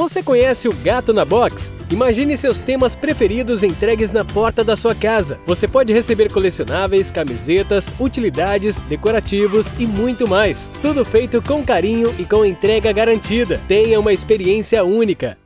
Você conhece o Gato na Box? Imagine seus temas preferidos entregues na porta da sua casa. Você pode receber colecionáveis, camisetas, utilidades, decorativos e muito mais. Tudo feito com carinho e com entrega garantida. Tenha uma experiência única.